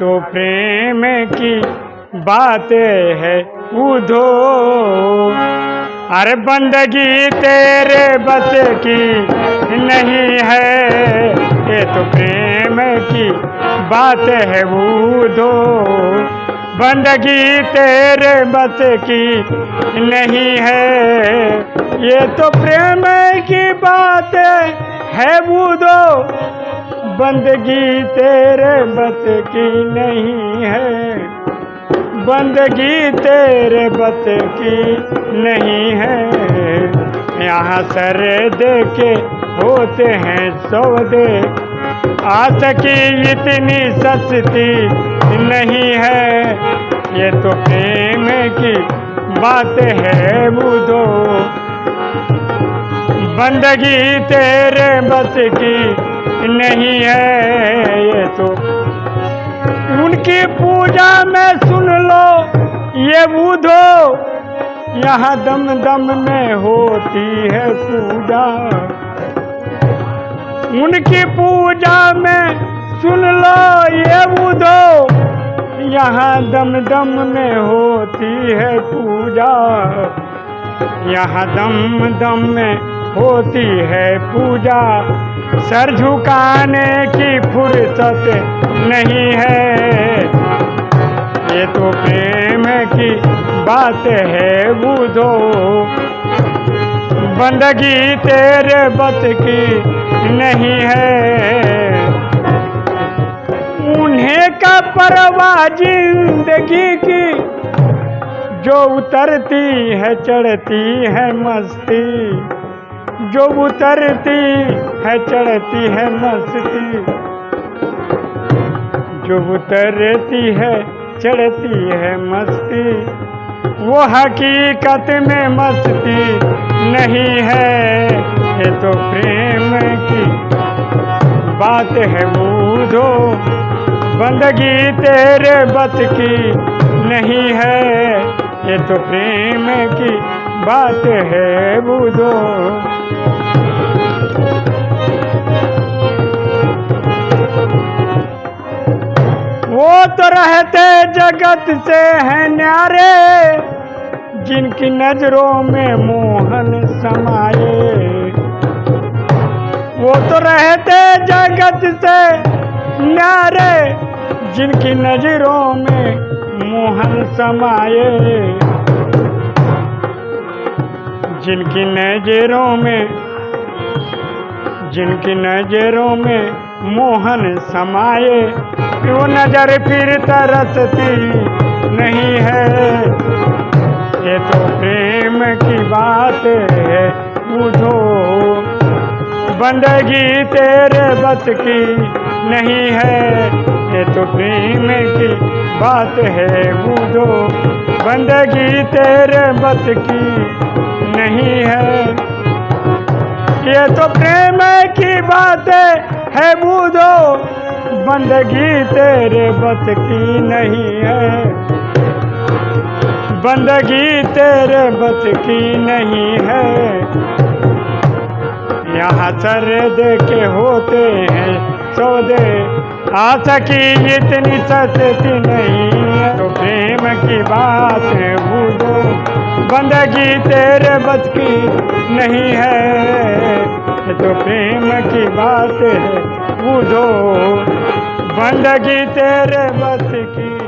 तो प्रेम की बात है उधो अरे बंदगी तेरे बस की नहीं है, ये तो प्रेम की बात है उधो बंदगी तेरे बस की नहीं है, ये तो प्रेम की बात है बूदो बंदगी तेरे बत की नहीं है। बंदगी तेरे बत की नहीं है। यहाँ सर दे के होते हैं सौदे। आस की इतनी सस्ती नहीं है। ये तो प्रेम की बात है बुधो। बंदगी तेरे बस की नहीं है ये तो। उनकी पूजा में सुन लो, ये बुधो यहाँ दम दम में होती है पूजा। उनकी पूजा में सुन लो, ये बुधो यहाँ दम दम में होती है पूजा। यहाँ दम दम में होती है पूजा। सर झुकाने की फुर्सत नहीं है। ये तो प्रेम की बात है बुधो बंदगी तेरे बत की नहीं है। उन्हें का परवाह ज़िंदगी की जो उतरती है, चढ़ती है मस्ती। जो उतरती है, चढ़ती है मस्ती जो उतरती है, चढ़ती है, मस्ती। वो हकीकत में मस्ती नहीं है, ये तो प्रेम की बात है बूझो बंदगी तेरे बत की नहीं है, ये तो प्रेम की बात है बूझो। वो तो रहते जगत से हैं न्यारे, जिनकी नज़रों में मोहन समाये। वो तो रहते जगत से न्यारे, जिनकी नज़रों में मोहन समाये। जिनकी नज़रों में, जिनकी नज़रों में मोहन समाये वो नज़र फिर तरसती नहीं है? ये तो प्रेम की बात है, बुझो। बंदगी तेरे बस की नहीं है, ये तो प्रेम की बात है, बुझो। बंदगी तेरे बस की नहीं है। ये तो प्रेम की बात है बूझो बंदगी तेरे बस की नहीं है। बंदगी तेरे बस की नहीं है। यहाँ सर दे के होते हैं सौदे। आशा की इतनी सस्ती नहीं है। तो प्रेम की बात है बंदगी तेरे बस की नहीं है। ये तो प्रेम की बात है बूझो बंदगी तेरे बस की